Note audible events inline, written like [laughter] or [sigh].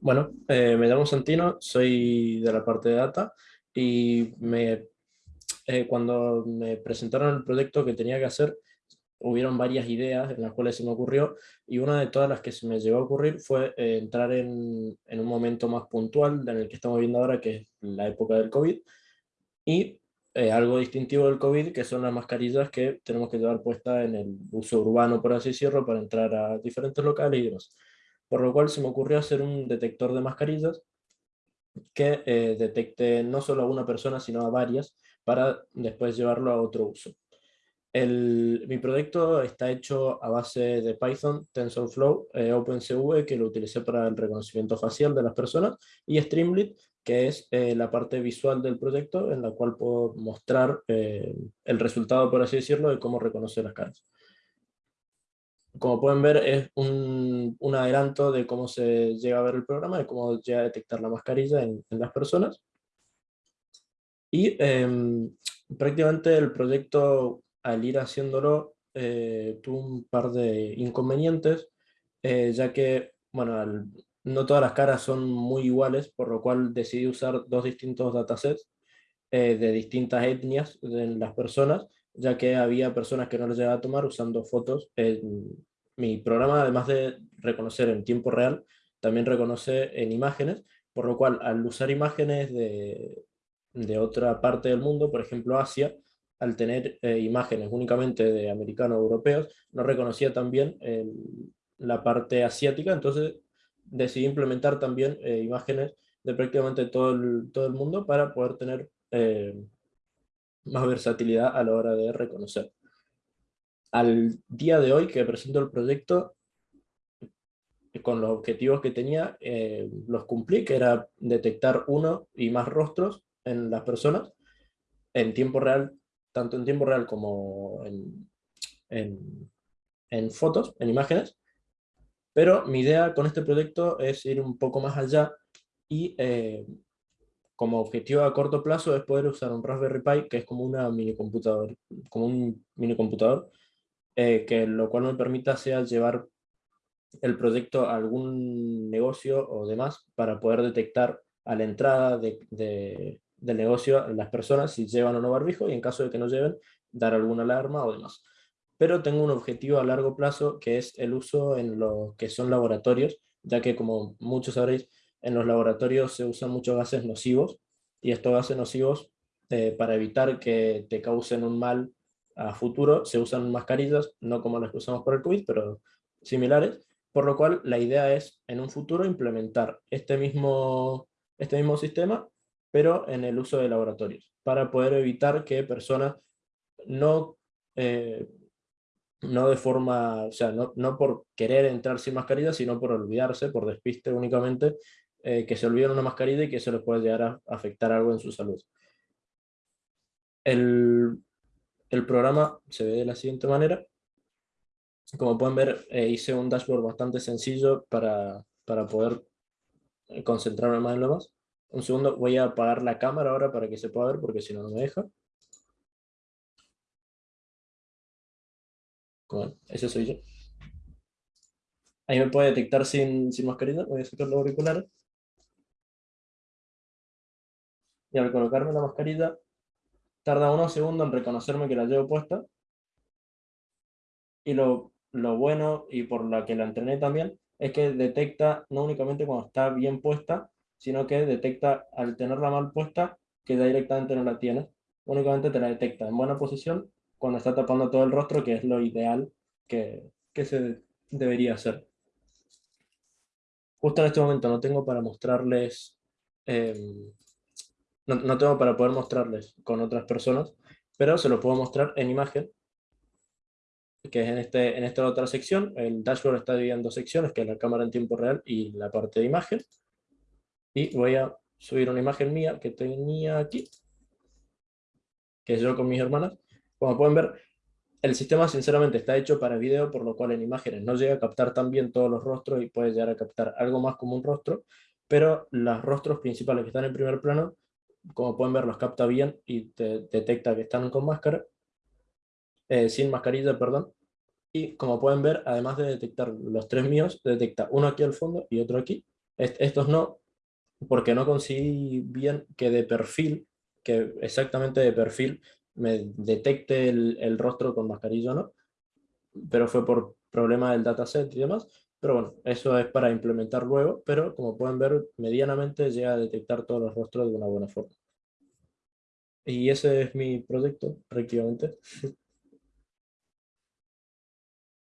Bueno, eh, me llamo Santino, soy de la parte de data y eh, cuando me presentaron el proyecto que tenía que hacer, hubieron varias ideas en las cuales se me ocurrió y una de todas las que se me llegó a ocurrir fue eh, entrar en, un momento más puntual en el que estamos viendo ahora, que es la época del COVID, y algo distintivo del COVID, que son las mascarillas que tenemos que llevar puestas en el uso urbano, por así decirlo, para entrar a diferentes locales y demás por lo cual se me ocurrió hacer un detector de mascarillas que eh, detecte no solo a una persona, sino a varias, para después llevarlo a otro uso. mi proyecto está hecho a base de Python, TensorFlow, eh, OpenCV, que lo utilicé para el reconocimiento facial de las personas, y Streamlit, que es eh, la parte visual del proyecto, en la cual puedo mostrar el resultado, por así decirlo, de cómo reconocer las caras como pueden ver, es un, un, adelanto de cómo se llega a ver el programa, de cómo llega a detectar la mascarilla en, las personas. Y em, prácticamente el proyecto, al ir haciéndolo, eh, tuvo un par de inconvenientes, eh, ya que, bueno, no todas las caras son muy iguales, por lo cual decidí usar dos distintos datasets eh, de distintas etnias de las personas, ya que había personas que no les llegaba a tomar usando fotos. En, mi programa, además de reconocer en tiempo real, también reconoce en imágenes, por lo cual al usar imágenes de, de otra parte del mundo, por ejemplo Asia, al tener eh, imágenes únicamente de americanos europeos, no reconocía también la parte asiática, entonces decidí implementar también eh, imágenes de prácticamente todo el, todo el mundo para poder tener eh, más versatilidad a la hora de reconocer. Al día de hoy que presento el proyecto, con los objetivos que tenía, eh, los cumplí, que era detectar uno y más rostros en las personas, en tiempo real, tanto en tiempo real como en, en, fotos, en imágenes, pero mi idea con este proyecto es ir un poco más allá y eh, como objetivo a corto plazo es poder usar un Raspberry Pi, que es como, una mini computador, como un mini computador, eh, que lo cual me permita sea llevar el proyecto a algún negocio o demás para poder detectar a la entrada de, del negocio las personas si llevan o no barbijo y en caso de que no lleven, dar alguna alarma o demás. Pero tengo un objetivo a largo plazo que es el uso en lo que son laboratorios, ya que como muchos sabréis, en los laboratorios se usan muchos gases nocivos, y estos gases nocivos, eh, para evitar que te causen un mal a futuro, se usan mascarillas, no como las que usamos por el COVID, pero similares, por lo cual la idea es, en un futuro, implementar este mismo, este mismo sistema, pero en el uso de laboratorios, para poder evitar que personas no... Eh, no de forma, o sea, no, no, por querer entrar sin mascarilla, sino por olvidarse, por despiste únicamente, eh, que se olviden una mascarilla y que eso les puede llegar a afectar algo en su salud. El, el programa se ve de la siguiente manera. Como pueden ver, eh, hice un dashboard bastante sencillo para, para poder concentrarme más en lo más. Un segundo, voy a apagar la cámara ahora para que se pueda ver, porque si no, no me deja. Bueno, ese soy yo. Ahí me puede detectar sin, sin mascarilla, voy a sacar los auriculares. Y al colocarme la mascarilla, tarda unos segundos en reconocerme que la llevo puesta. Y lo, lo bueno, y por la que la entrené también, es que detecta no únicamente cuando está bien puesta, sino que detecta al tenerla mal puesta, que ya directamente no la tienes. Únicamente te la detecta en buena posición cuando está tapando todo el rostro, que es lo ideal que, que se debería hacer. Justo en este momento no tengo para mostrarles, em, no, no, tengo para poder mostrarles con otras personas, pero se lo puedo mostrar en imagen, que es en, este, en esta otra sección. El dashboard está dividido en dos secciones, que es la cámara en tiempo real y la parte de imagen. Y voy a subir una imagen mía que tenía aquí, que es yo con mis hermanas. Como pueden ver, el sistema sinceramente está hecho para video, por lo cual en imágenes no llega a captar tan bien todos los rostros y puede llegar a captar algo más como un rostro, pero los rostros principales que están en primer plano, como pueden ver, los capta bien y te detecta que están con máscara, eh, sin mascarilla, perdón. Y como pueden ver, además de detectar los tres míos, detecta uno aquí al fondo y otro aquí, estos no, porque no conseguí bien que de perfil, que exactamente de perfil, me detecte el, el rostro con mascarilla o no, pero fue por problema del dataset y demás. Pero bueno, eso es para implementar luego, pero como pueden ver, medianamente llega a detectar todos los rostros de una buena forma. Y ese es mi proyecto, prácticamente. [laughs]